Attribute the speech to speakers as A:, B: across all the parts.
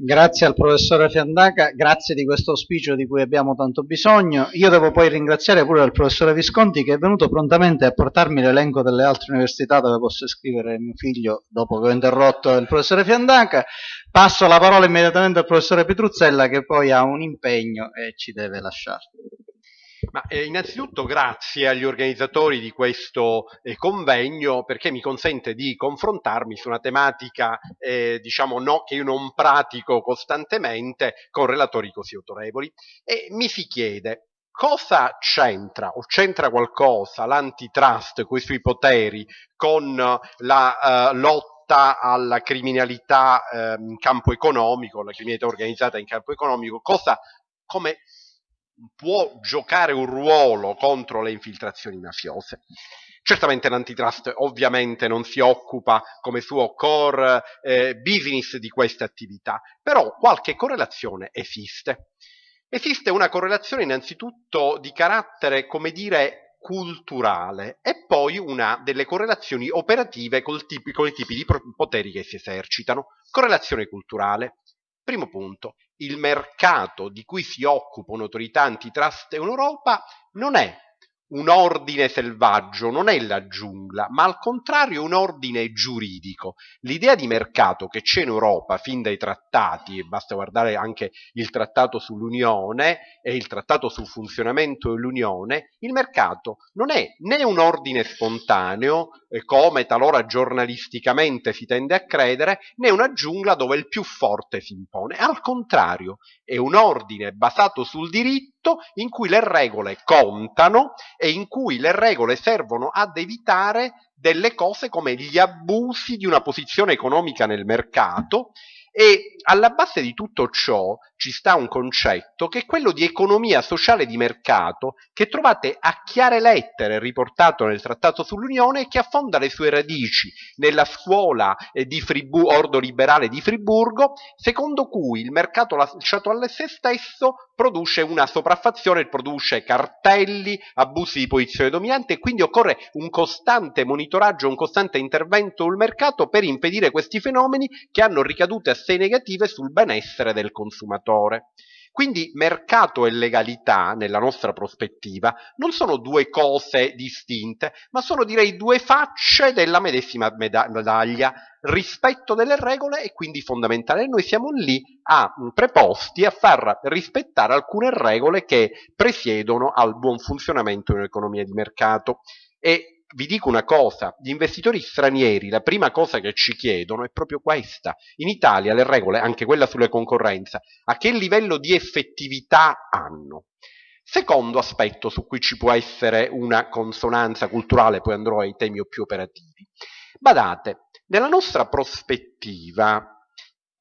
A: Grazie al professore Fiandaca, grazie di questo auspicio di cui abbiamo tanto bisogno. Io devo poi ringraziare pure il professore Visconti che è venuto prontamente a portarmi l'elenco delle altre università dove posso iscrivere mio figlio dopo che ho interrotto il professore Fiandaca. Passo la parola immediatamente al professore Petruzzella che poi ha un impegno e ci deve lasciare.
B: Ma, eh, innanzitutto grazie agli organizzatori di questo eh, convegno perché mi consente di confrontarmi su una tematica eh, diciamo no, che io non pratico costantemente con relatori così autorevoli. E mi si chiede cosa c'entra o c'entra qualcosa l'antitrust, quei suoi poteri con la uh, lotta alla criminalità eh, in campo economico, la criminalità organizzata in campo economico, cosa, come può giocare un ruolo contro le infiltrazioni mafiose. Certamente l'antitrust ovviamente non si occupa come suo core eh, business di queste attività, però qualche correlazione esiste. Esiste una correlazione innanzitutto di carattere, come dire, culturale e poi una delle correlazioni operative tipi, con i tipi di poteri che si esercitano. Correlazione culturale. Primo punto, il mercato di cui si occupa un'autorità antitrust in Europa non è un ordine selvaggio, non è la giungla, ma al contrario un ordine giuridico. L'idea di mercato che c'è in Europa fin dai trattati, e basta guardare anche il trattato sull'Unione e il trattato sul funzionamento dell'Unione, il mercato non è né un ordine spontaneo, eh, come talora giornalisticamente si tende a credere, né una giungla dove il più forte si impone. Al contrario, è un ordine basato sul diritto in cui le regole contano e in cui le regole servono ad evitare delle cose come gli abusi di una posizione economica nel mercato e alla base di tutto ciò ci sta un concetto che è quello di economia sociale di mercato che trovate a chiare lettere riportato nel trattato sull'Unione e che affonda le sue radici nella scuola eh, di Friburgo, ordo liberale di Friburgo, secondo cui il mercato lasciato a sé stesso produce una sopraffazione, produce cartelli, abusi di posizione dominante e quindi occorre un costante monitoraggio, un costante intervento sul mercato per impedire questi fenomeni che hanno ricadute assai negative sul benessere del consumatore. Quindi mercato e legalità, nella nostra prospettiva, non sono due cose distinte, ma sono direi due facce della medesima medaglia. Rispetto delle regole è quindi fondamentale. Noi siamo lì a, preposti a far rispettare alcune regole che presiedono al buon funzionamento di un'economia di mercato. E vi dico una cosa, gli investitori stranieri la prima cosa che ci chiedono è proprio questa. In Italia le regole, anche quella sulla concorrenza, a che livello di effettività hanno? Secondo aspetto su cui ci può essere una consonanza culturale, poi andrò ai temi più operativi. Badate, nella nostra prospettiva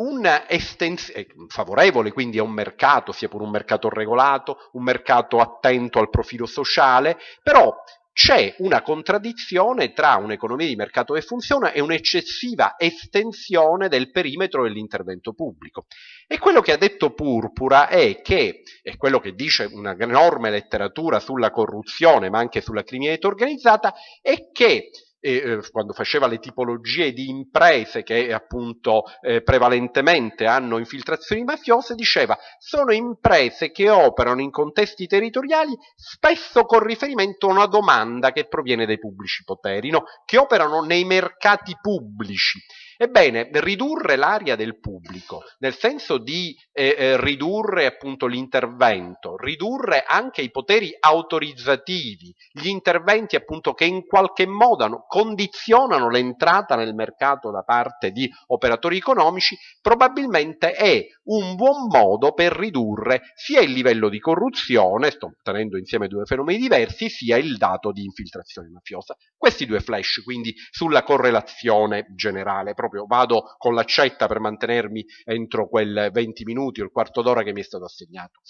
B: un'estensione favorevole quindi a un mercato, sia pure un mercato regolato, un mercato attento al profilo sociale, però c'è una contraddizione tra un'economia di mercato che funziona e un'eccessiva estensione del perimetro dell'intervento pubblico. E quello che ha detto Purpura è che, e quello che dice una enorme letteratura sulla corruzione, ma anche sulla criminalità organizzata, è che eh, quando faceva le tipologie di imprese che appunto eh, prevalentemente hanno infiltrazioni mafiose, diceva sono imprese che operano in contesti territoriali spesso con riferimento a una domanda che proviene dai pubblici poteri, no? che operano nei mercati pubblici Ebbene, ridurre l'area del pubblico, nel senso di eh, eh, ridurre appunto l'intervento, ridurre anche i poteri autorizzativi, gli interventi appunto che in qualche modo condizionano l'entrata nel mercato da parte di operatori economici, probabilmente è un buon modo per ridurre sia il livello di corruzione, sto tenendo insieme due fenomeni diversi, sia il dato di infiltrazione mafiosa. Questi due flash quindi sulla correlazione generale, proprio vado con l'accetta per mantenermi entro quel 20 minuti o il quarto d'ora che mi è stato assegnato.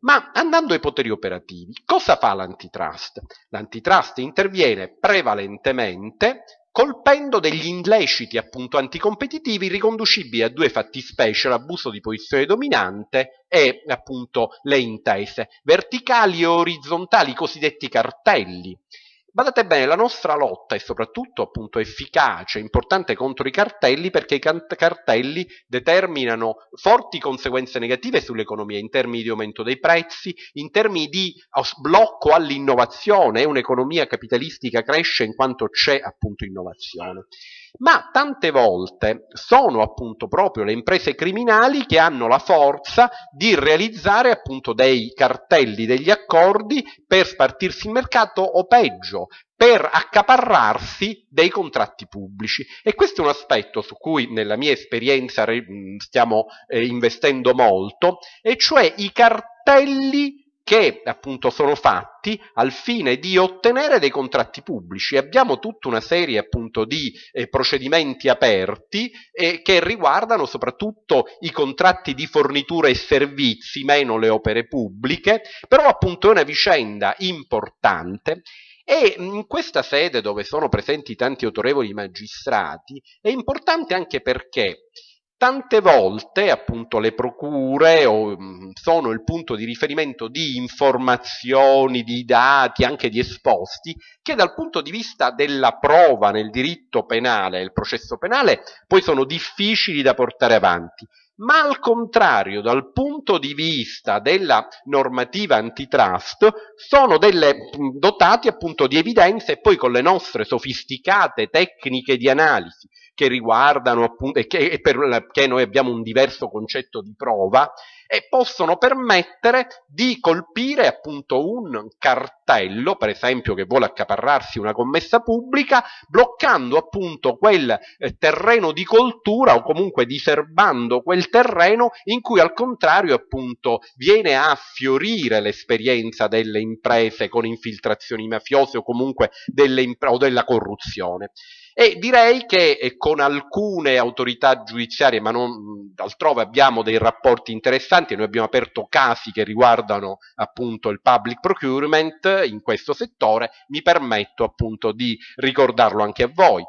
B: Ma andando ai poteri operativi, cosa fa l'antitrust? L'antitrust interviene prevalentemente colpendo degli illeciti appunto anticompetitivi riconducibili a due fattispecie, l'abuso di posizione dominante e appunto le intese verticali e orizzontali, i cosiddetti cartelli. Badate bene, la nostra lotta è soprattutto appunto efficace, importante contro i cartelli perché i cartelli determinano forti conseguenze negative sull'economia in termini di aumento dei prezzi, in termini di blocco all'innovazione, un'economia capitalistica cresce in quanto c'è appunto innovazione ma tante volte sono appunto proprio le imprese criminali che hanno la forza di realizzare appunto dei cartelli, degli accordi per spartirsi il mercato o peggio, per accaparrarsi dei contratti pubblici. E questo è un aspetto su cui nella mia esperienza stiamo eh, investendo molto e cioè i cartelli che appunto sono fatti al fine di ottenere dei contratti pubblici. Abbiamo tutta una serie appunto di eh, procedimenti aperti eh, che riguardano soprattutto i contratti di fornitura e servizi, meno le opere pubbliche, però appunto è una vicenda importante e in questa sede dove sono presenti tanti autorevoli magistrati è importante anche perché Tante volte appunto le procure o, mm, sono il punto di riferimento di informazioni, di dati, anche di esposti, che dal punto di vista della prova nel diritto penale, il processo penale, poi sono difficili da portare avanti. Ma al contrario, dal punto di vista della normativa antitrust, sono delle, mm, dotati appunto di evidenze e poi con le nostre sofisticate tecniche di analisi che riguardano appunto, e che, e per, che noi abbiamo un diverso concetto di prova, e possono permettere di colpire appunto un cartello, per esempio che vuole accaparrarsi una commessa pubblica, bloccando appunto quel eh, terreno di coltura o comunque diserbando quel terreno in cui al contrario appunto viene a fiorire l'esperienza delle imprese con infiltrazioni mafiose o comunque delle, o della corruzione. E direi che eh, con alcune autorità giudiziarie, ma non altrove abbiamo dei rapporti interessanti, noi abbiamo aperto casi che riguardano appunto il public procurement in questo settore, mi permetto appunto di ricordarlo anche a voi.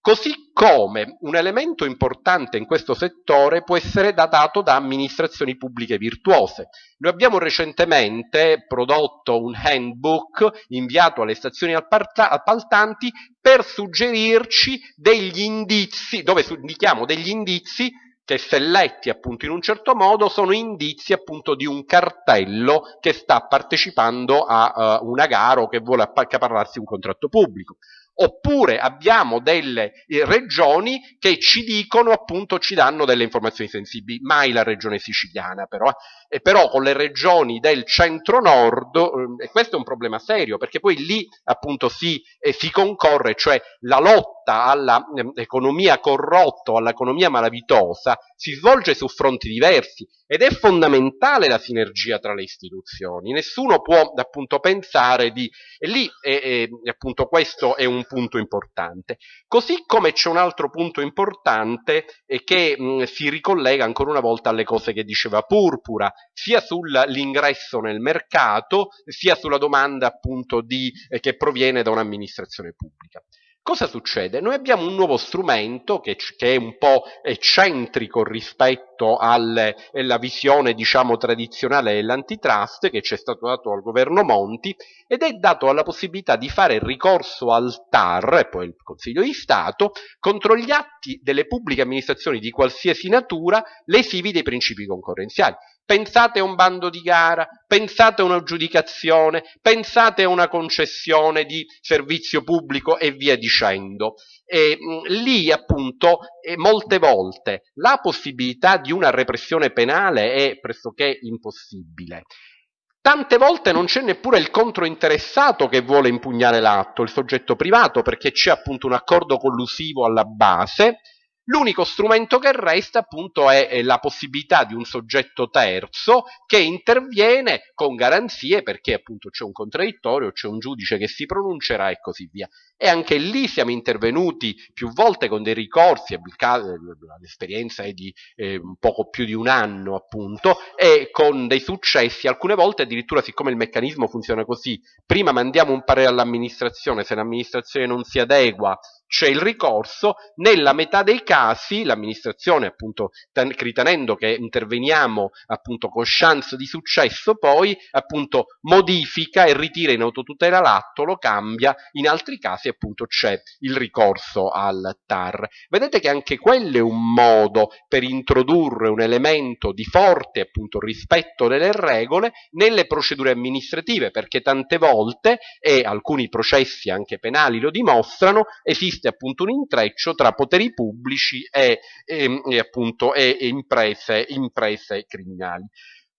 B: Così come un elemento importante in questo settore può essere dato da amministrazioni pubbliche virtuose. Noi abbiamo recentemente prodotto un handbook inviato alle stazioni appaltanti per suggerirci degli indizi, dove indichiamo degli indizi che se letti appunto in un certo modo sono indizi appunto di un cartello che sta partecipando a uh, una gara o che vuole accaparrarsi un contratto pubblico. Oppure abbiamo delle eh, regioni che ci dicono appunto ci danno delle informazioni sensibili, mai la regione siciliana però, e però con le regioni del centro-nord, eh, e questo è un problema serio perché poi lì appunto si, eh, si concorre, cioè la lotta all'economia eh, corrotta o all'economia malavitosa si svolge su fronti diversi ed è fondamentale la sinergia tra le istituzioni, nessuno può appunto pensare di, e lì è, è, appunto questo è un punto importante, così come c'è un altro punto importante che mh, si ricollega ancora una volta alle cose che diceva Purpura, sia sull'ingresso nel mercato, sia sulla domanda appunto di, eh, che proviene da un'amministrazione pubblica. Cosa succede? Noi abbiamo un nuovo strumento che, che è un po' eccentrico rispetto alla visione diciamo tradizionale dell'antitrust che ci è stato dato dal governo Monti ed è dato alla possibilità di fare ricorso al TAR e poi il Consiglio di Stato contro gli atti delle pubbliche amministrazioni di qualsiasi natura lesivi dei principi concorrenziali. Pensate a un bando di gara, pensate a un'aggiudicazione, pensate a una concessione di servizio pubblico e via dicendo. E, mh, lì appunto e molte volte la possibilità di una repressione penale è pressoché impossibile. Tante volte non c'è neppure il controinteressato che vuole impugnare l'atto, il soggetto privato, perché c'è appunto un accordo collusivo alla base L'unico strumento che resta appunto è la possibilità di un soggetto terzo che interviene con garanzie perché appunto c'è un contraddittorio, c'è un giudice che si pronuncerà e così via. E anche lì siamo intervenuti più volte con dei ricorsi, l'esperienza è di eh, poco più di un anno appunto, e con dei successi, alcune volte addirittura siccome il meccanismo funziona così, prima mandiamo un parere all'amministrazione, se l'amministrazione non si adegua c'è il ricorso, nella metà dei casi l'amministrazione appunto ritenendo che interveniamo appunto con chance di successo poi appunto modifica e ritira in autotutela l'atto, lo cambia, in altri casi appunto c'è il ricorso al TAR. Vedete che anche quello è un modo per introdurre un elemento di forte appunto rispetto delle regole nelle procedure amministrative perché tante volte e alcuni processi anche penali lo dimostrano esiste appunto un intreccio tra poteri pubblici e, e, e, appunto, e imprese, imprese criminali.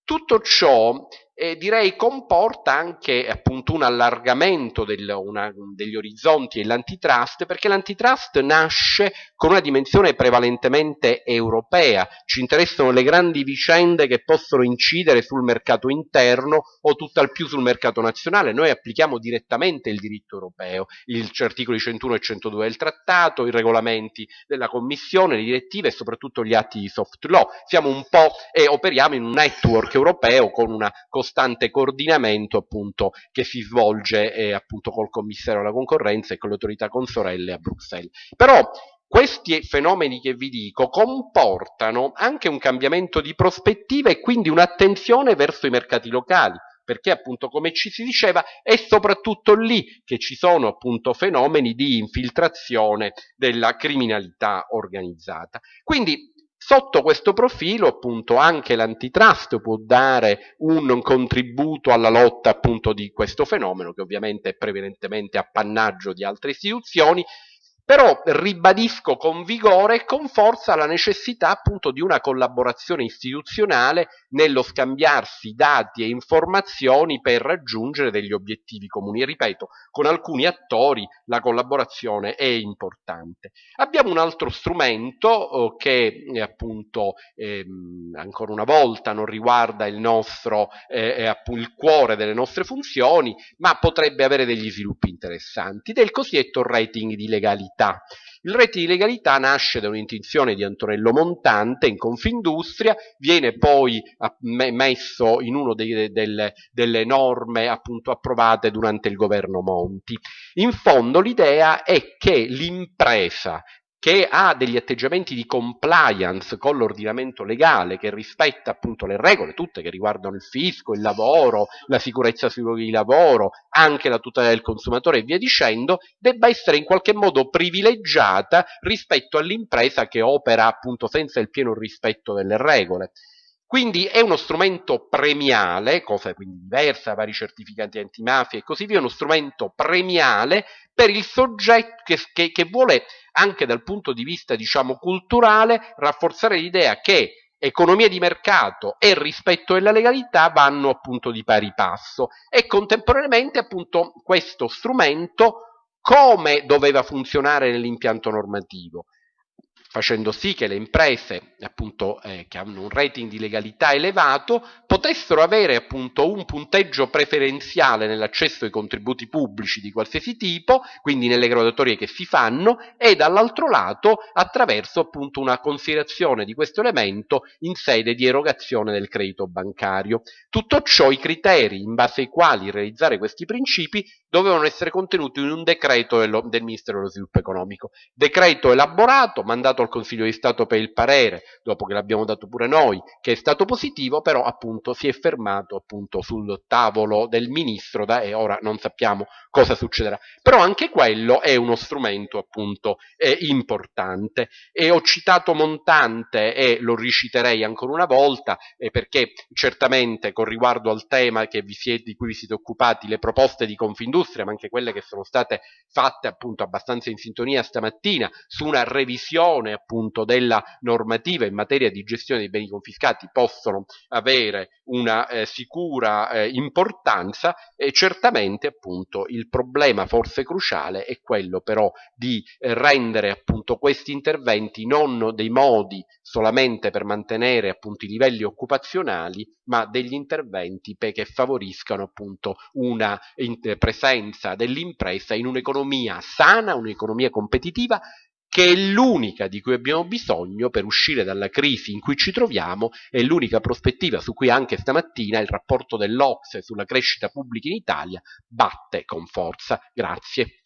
B: Tutto ciò e direi comporta anche appunto un allargamento del, una, degli orizzonti dell'antitrust perché l'antitrust nasce con una dimensione prevalentemente europea, ci interessano le grandi vicende che possono incidere sul mercato interno o tutt'al più sul mercato nazionale, noi applichiamo direttamente il diritto europeo, gli articoli 101 e 102 del trattato, i regolamenti della commissione, le direttive e soprattutto gli atti di soft law, siamo un po' e operiamo in un network europeo con una costante coordinamento appunto che si svolge eh, appunto col commissario alla concorrenza e con le autorità consorelle a Bruxelles. Però questi fenomeni che vi dico comportano anche un cambiamento di prospettiva e quindi un'attenzione verso i mercati locali perché appunto come ci si diceva è soprattutto lì che ci sono appunto fenomeni di infiltrazione della criminalità organizzata. Quindi Sotto questo profilo, appunto, anche l'antitrust può dare un contributo alla lotta, appunto, di questo fenomeno, che ovviamente è prevalentemente appannaggio di altre istituzioni, però ribadisco con vigore e con forza la necessità appunto di una collaborazione istituzionale nello scambiarsi dati e informazioni per raggiungere degli obiettivi comuni. E ripeto, con alcuni attori la collaborazione è importante. Abbiamo un altro strumento eh, che eh, appunto ehm, ancora una volta non riguarda il nostro eh, il cuore delle nostre funzioni, ma potrebbe avere degli sviluppi interessanti, del cosiddetto rating di legalità legalità. Il rete di legalità nasce da un'intuizione di Antonello Montante in Confindustria, viene poi messo in una delle, delle norme appunto approvate durante il governo Monti. In fondo l'idea è che l'impresa che ha degli atteggiamenti di compliance con l'ordinamento legale, che rispetta appunto le regole, tutte che riguardano il fisco, il lavoro, la sicurezza sui luoghi di lavoro, anche la tutela del consumatore e via dicendo, debba essere in qualche modo privilegiata rispetto all'impresa che opera appunto senza il pieno rispetto delle regole. Quindi è uno strumento premiale, cosa quindi diversa, vari certificati antimafia e così via, uno strumento premiale per il soggetto che, che, che vuole anche dal punto di vista diciamo culturale rafforzare l'idea che economia di mercato e rispetto della legalità vanno appunto di pari passo. E contemporaneamente appunto questo strumento come doveva funzionare nell'impianto normativo facendo sì che le imprese appunto, eh, che hanno un rating di legalità elevato potessero avere appunto un punteggio preferenziale nell'accesso ai contributi pubblici di qualsiasi tipo, quindi nelle graduatorie che si fanno, e dall'altro lato attraverso appunto una considerazione di questo elemento in sede di erogazione del credito bancario. Tutto ciò i criteri in base ai quali realizzare questi principi dovevano essere contenuti in un decreto dello, del Ministero dello Sviluppo Economico. Decreto elaborato, mandato al Consiglio di Stato per il parere, dopo che l'abbiamo dato pure noi, che è stato positivo, però appunto si è fermato appunto sul tavolo del Ministro da, e ora non sappiamo cosa succederà. Però anche quello è uno strumento appunto eh, importante. E ho citato Montante e lo riciterei ancora una volta eh, perché certamente con riguardo al tema siete, di cui vi siete occupati, le proposte di Confindustria, ma anche quelle che sono state fatte appunto abbastanza in sintonia stamattina su una revisione revisione appunto della normativa in materia di gestione dei beni confiscati possono avere una eh, sicura eh, importanza e certamente appunto il problema forse cruciale è quello però di eh, rendere appunto questi interventi non dei modi solamente per mantenere appunto i livelli occupazionali ma degli interventi che favoriscano appunto una presenza dell'impresa in un'economia sana, un'economia competitiva che è l'unica di cui abbiamo bisogno per uscire dalla crisi in cui ci troviamo, è l'unica prospettiva su cui anche stamattina il rapporto dell'Ocse sulla crescita pubblica in Italia batte con forza. Grazie.